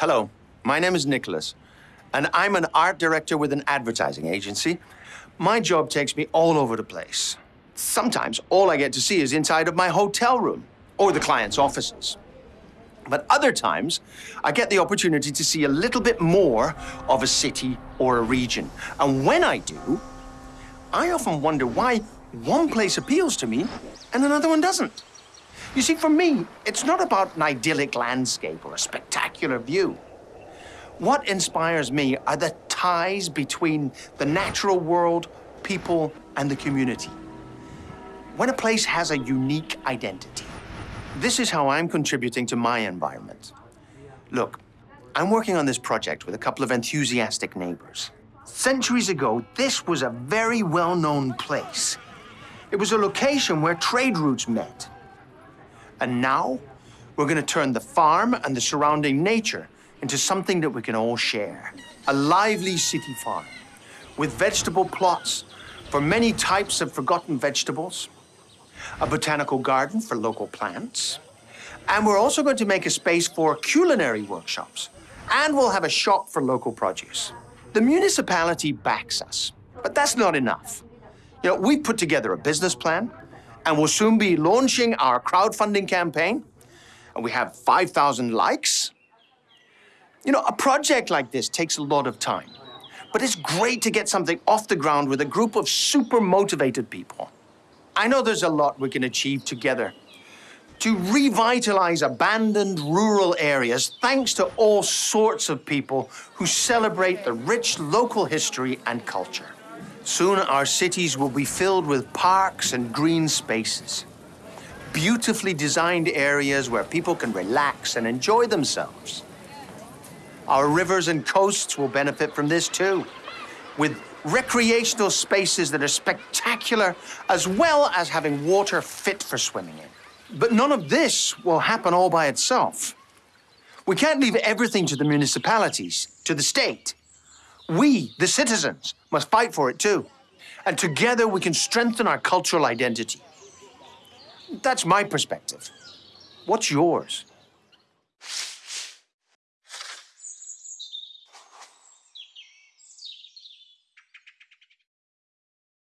Hello, my name is Nicholas, and I'm an art director with an advertising agency. My job takes me all over the place. Sometimes all I get to see is inside of my hotel room or the client's offices. But other times, I get the opportunity to see a little bit more of a city or a region. And when I do, I often wonder why one place appeals to me and another one doesn't. You see, for me, it's not about an idyllic landscape or a spectacular view. What inspires me are the ties between the natural world, people, and the community. When a place has a unique identity, this is how I'm contributing to my environment. Look, I'm working on this project with a couple of enthusiastic neighbors. Centuries ago, this was a very well-known place. It was a location where trade routes met. And now, we're going to turn the farm and the surrounding nature into something that we can all share. A lively city farm with vegetable plots for many types of forgotten vegetables, a botanical garden for local plants, and we're also going to make a space for culinary workshops, and we'll have a shop for local produce. The municipality backs us, but that's not enough. You know, we've put together a business plan, and we'll soon be launching our crowdfunding campaign, and we have 5,000 likes. You know, a project like this takes a lot of time, but it's great to get something off the ground with a group of super motivated people. I know there's a lot we can achieve together to revitalize abandoned rural areas thanks to all sorts of people who celebrate the rich local history and culture. Soon our cities will be filled with parks and green spaces. Beautifully designed areas where people can relax and enjoy themselves. Our rivers and coasts will benefit from this too, with recreational spaces that are spectacular, as well as having water fit for swimming in. But none of this will happen all by itself. We can't leave everything to the municipalities, to the state. We, the citizens, must fight for it too. And together we can strengthen our cultural identity. That's my perspective. What's yours?